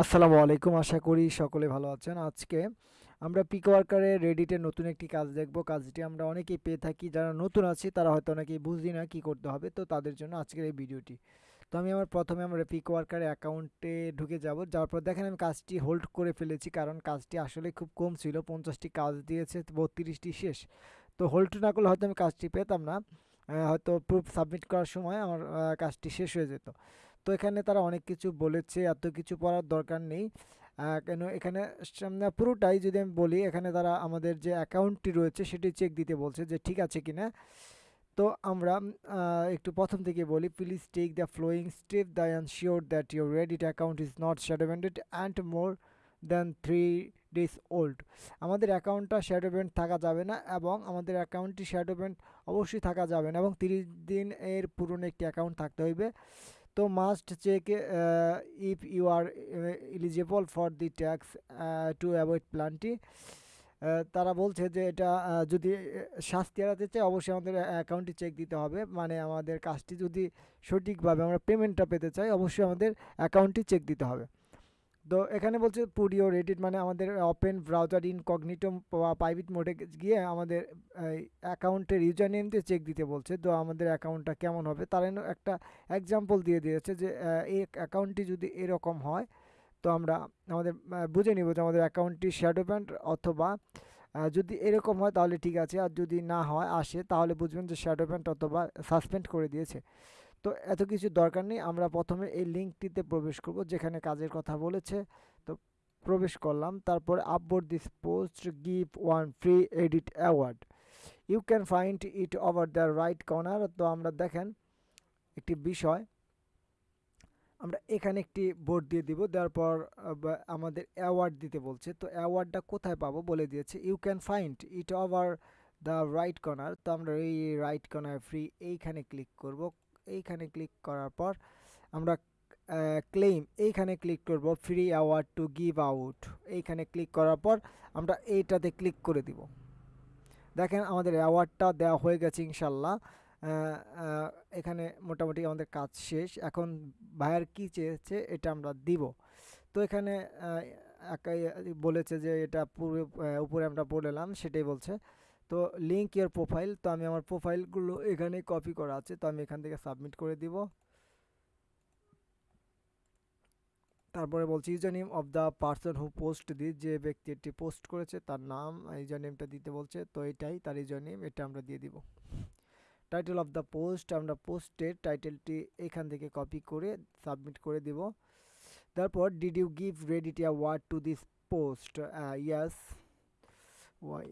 আসসালামু আলাইকুম। আশা করি সকলে ভালো আছেন। আজকে আমরা পিক ওয়ার্কারে রেডিটের নতুন একটি কাজ দেখব। কাজটি আমরা অনেকেই পেয়ে থাকি। যারা নতুন আছি, তারা হয়তো অনেকেই বুঝি না কী করতে হবে। তো তাদের জন্য আজকের এই ভিডিওটি। তো আমি আমার প্রথমে আমরা পিক ওয়ার্কারে অ্যাকাউন্টে ঢুকে যাব। যাওয়ার পর দেখেন আমি কাজটি হোল্ড করে ফেলেছি, কারণ কাজটি আসলে খুব কম ছিল। পঞ্চাশটি কাজ দিয়েছে, বত্রিশটি শেষ। তো হোল্ড না করলে হয়তো আমি কাজটি পেতাম না। হয়তো প্রুফ সাবমিট করার সময় আমার কাজটি শেষ হয়ে যেত। তো এখানে তারা অনেক কিছু বলেছে, এত কিছু পড়ার দরকার নেই। কেন এখানে পুরোটাই যদি আমি বলি, এখানে তারা আমাদের যে অ্যাকাউন্টটি রয়েছে সেটি চেক দিতে বলছে যে ঠিক আছে কিনা। তো আমরা একটু প্রথম থেকে বলি please take the following step the sure that your Reddit account is not shadowbanned and more than three days old আমাদের অ্যাকাউন্টটা শ্যাডোভেন্ট থাকা যাবে না এবং আমাদের অ্যাকাউন্টটি শ্যাডোভেন্ট অবশ্যই থাকা যাবে না এবং তিরিশ দিন এর পুরনো একটি অ্যাকাউন্ট থাকতে হইবে। তো must check if you are eligible for the tax to avoid প্ল্যানটি তারা বলছে যে এটা যদি শাস্তি এড়াতে চাই অবশ্যই আমাদের অ্যাকাউন্টটি চেক দিতে হবে। মানে আমাদের কাজটি যদি সঠিকভাবে আমরা পেমেন্টটা পেতে চাই, অবশ্যই আমাদের অ্যাকাউন্টটি চেক দিতে হবে। তো এখানে বলছে পুডিও, রেডিট মানে আমাদের open browser in incognito private মোডে গিয়ে আমাদের অ্যাকাউন্টের ইউজার নেম দিয়ে চেক দিতে বলছে। তো আমাদের অ্যাকাউন্টটা কেমন হবে? তার একটা এক্সাম্পল দিয়ে দিয়েছে যে এই অ্যাকাউন্টটি যদি এরকম হয়, তো আমরা, আমাদের বুঝে নিব যে আমাদের অ্যাকাউন্টটি শ্যাডো প্যান্ট অথবা যদি এরকম হয় তাহলে ঠিক আছে, আর যদি না হয়, আসে, তাহলে বুঝবেন যে শ্যাডো প্যান্ট অথবা সাসপেন্ড করে দিয়েছে। তো এত কিছু দরকার নেই। আমরা প্রথমে এই লিঙ্কটিতে প্রবেশ করব, যেখানে কাজের কথা বলেছে। তো প্রবেশ করলাম, তারপর upvote this post give one free edit award you can find it over the right corner তো আমরা দেখেন একটি বিষয়, আমরা এখানে একটি বোর্ড দিয়ে দিব, দেওয়ার পর আমাদের অ্যাওয়ার্ড দিতে বলছে। তো অ্যাওয়ার্ডটা কোথায় পাবো বলে দিয়েছে। You can find it over the right corner তো আমরা এই রাইট কর্নার ফ্রি এইখানে ক্লিক করব। এইখানে ক্লিক করার পর আমরা ক্লেম এইখানে ক্লিক করব free award to give out এইখানে ক্লিক করার পর আমরা এইটাতে ক্লিক করে দিব। দেখেন আমাদের অ্যাওয়ার্ডটা দেওয়া হয়ে গেছে ইনশাল্লাহ। এখানে মোটামুটি আমাদের কাজ শেষ। এখন ভাইয়ার কি চেয়েছে এটা আমরা দিব। তো এখানে একাই বলেছে যে এটা পুরো উপরে আমরা বলেলাম, সেটাই বলছে। তো লিঙ্ক ইয়ার প্রোফাইল তো আমি আমার প্রোফাইলগুলো এখানে কপি করা আছে, তো আমি এখান থেকে সাবমিট করে দিব। তারপরে বলছি user name of the person who post this যে ব্যক্তি এটি পোস্ট করেছে, তার নাম ইউজার নেমটা দিতে বলছে, তো এটাই তার ইউজার নেম এটা আমরা দিয়ে দিব। টাইটেল অফ দ্য পোস্ট, আমরা পোস্টের টাইটেলটি এখান থেকে কপি করে সাবমিট করে দিব। তারপর did you give Reddit award to this post yes why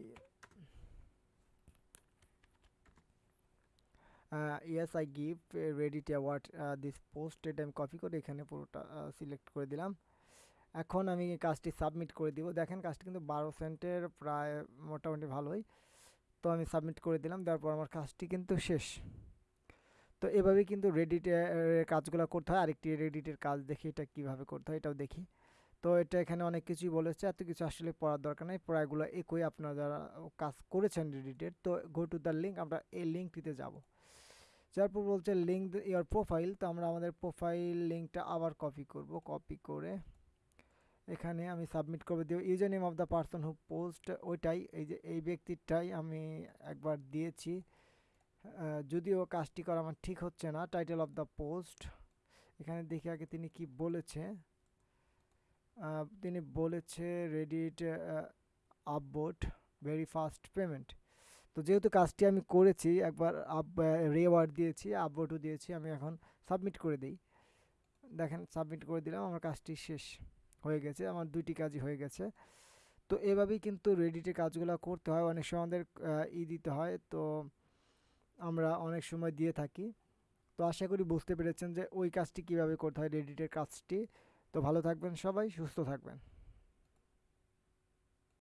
yes I give Reddit award this post এটা আমি কপি করে এখানে পুরোটা সিলেক্ট করে দিলাম। এখন আমি কাজটি সাবমিট করে দিব। দেখেন কাজটি কিন্তু বারো সেন্টের প্রায় মোটামুটি ভালোই। তো আমি সাবমিট করে দিলাম তারপর আমার কাজটি কিন্তু শেষ। তো এভাবেই কিন্তু রেডিটের কাজগুলো করতে হয়। আরেকটি রেডিটের কাজ দেখি এটা কীভাবে করতে হয়, এটাও দেখি। তো এটা এখানে অনেক কিছুই বলেছে, এত কিছু আসলে পড়ার দরকার নেই। প্রায়গুলো একই আপনারা যারা কাজ করেছেন রেডিটের তো গো টু দ্য লিঙ্ক আমরা এই লিঙ্কটিতে যাব। তারপর বলছে লিঙ্ক ইয়ার প্রোফাইল তো আমরা আমাদের প্রোফাইল লিঙ্কটা আবার কপি করব কপি করে এখানে আমি সাবমিট করে দিব user name of the person who post ওইটাই, এই যে, এই ব্যক্তিটাই আমি একবার দিয়েছি। যদিও কাজটি করা আমার ঠিক হচ্ছে না টাইটেল অফ দ্য পোস্ট এখানে দেখি আগে তিনি কি বলেছে। তিনি বলেছে Reddit upvote very fast payment তো যেহেতু কাজটি আমি করেছি, একবার আপ রেওয়ার্ড দিয়েছি আপবোর্ডও দিয়েছি, আমি এখন সাবমিট করে দিই। দেখেন সাবমিট করে দিলাম, আমার কাজটি শেষ হয়ে গেছে, আমার দুইটি কাজই হয়ে গেছে। তো এভাবেই কিন্তু রেডিটে কাজগুলো করতে হয়, অনেক সময় আমাদের ই দিতে হয়, তো আমরা অনেক সময় দিয়ে থাকি। তো আশা করি বুঝতে পেরেছেন যে ওই কাজটি কীভাবে করতে হয় রেডিটের কাজটি। তো ভালো থাকবেন সবাই, সুস্থ থাকবেন।